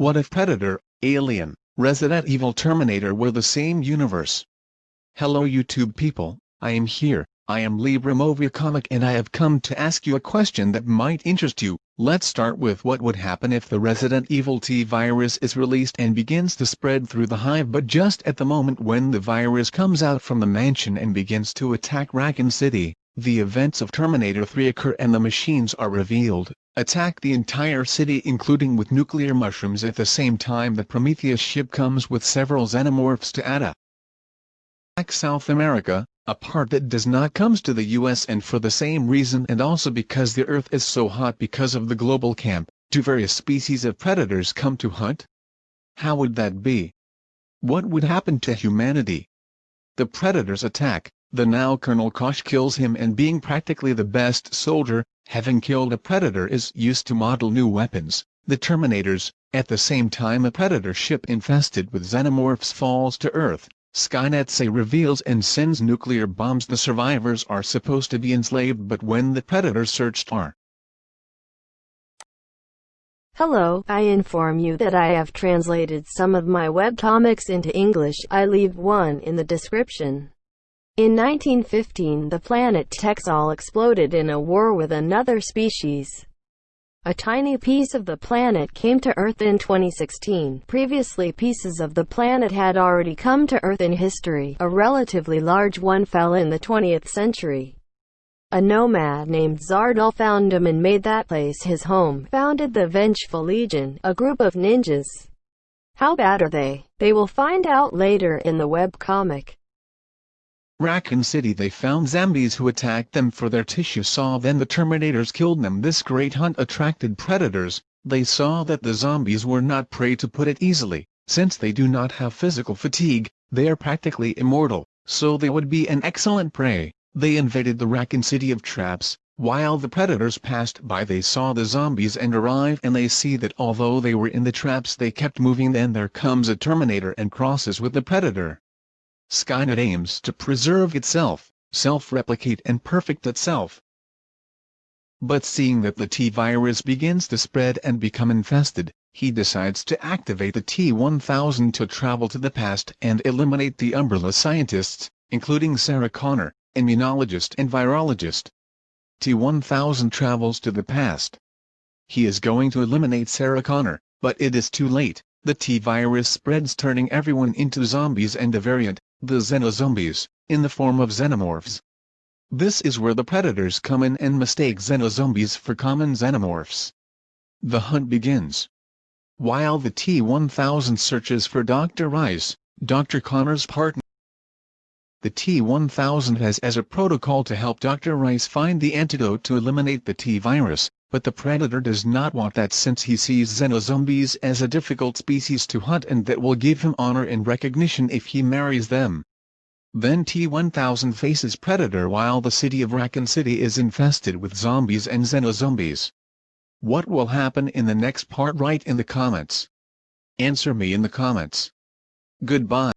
What if Predator, Alien, Resident Evil Terminator were the same universe? Hello YouTube people, I am here, I am Libra Movie Comic and I have come to ask you a question that might interest you. Let's start with what would happen if the Resident Evil T virus is released and begins to spread through the hive but just at the moment when the virus comes out from the mansion and begins to attack Raccoon City, the events of Terminator 3 occur and the machines are revealed, attack the entire city including with nuclear mushrooms at the same time that Prometheus ship comes with several xenomorphs to Ada. attack South America, a part that does not comes to the US and for the same reason and also because the earth is so hot because of the global camp, do various species of predators come to hunt? How would that be? What would happen to humanity? The predators attack, the now Colonel Kosh kills him and being practically the best soldier, having killed a predator is used to model new weapons, the Terminators, at the same time a predator ship infested with xenomorphs falls to Earth, Skynet say reveals and sends nuclear bombs the survivors are supposed to be enslaved but when the predators searched are Hello, I inform you that I have translated some of my webcomics into English. I leave one in the description. In 1915 the planet Texal exploded in a war with another species. A tiny piece of the planet came to Earth in 2016. Previously pieces of the planet had already come to Earth in history. A relatively large one fell in the 20th century. A nomad named Zardal found him and made that place his home, founded the Vengeful Legion, a group of ninjas. How bad are they? They will find out later in the webcomic. Raccoon City they found zombies who attacked them for their tissue saw then the Terminators killed them. This great hunt attracted predators, they saw that the zombies were not prey to put it easily, since they do not have physical fatigue, they are practically immortal, so they would be an excellent prey, they invaded the Raccoon City of traps, while the predators passed by they saw the zombies and arrive and they see that although they were in the traps they kept moving then there comes a Terminator and crosses with the predator. Skynet aims to preserve itself, self-replicate and perfect itself. But seeing that the T-virus begins to spread and become infested, he decides to activate the T-1000 to travel to the past and eliminate the Umbrella scientists, including Sarah Connor, immunologist and virologist. T-1000 travels to the past. He is going to eliminate Sarah Connor, but it is too late, the T-virus spreads turning everyone into zombies and a variant, the xenozombies, in the form of xenomorphs. This is where the predators come in and mistake xenozombies for common xenomorphs. The hunt begins. While the T-1000 searches for Dr. Rice, Dr. Connor's partner, the T-1000 has as a protocol to help Dr. Rice find the antidote to eliminate the T-virus, but the predator does not want that since he sees xenozombies as a difficult species to hunt and that will give him honor and recognition if he marries them. Then T-1000 faces Predator while the city of Raccoon City is infested with zombies and xenozombies. What will happen in the next part write in the comments. Answer me in the comments. Goodbye.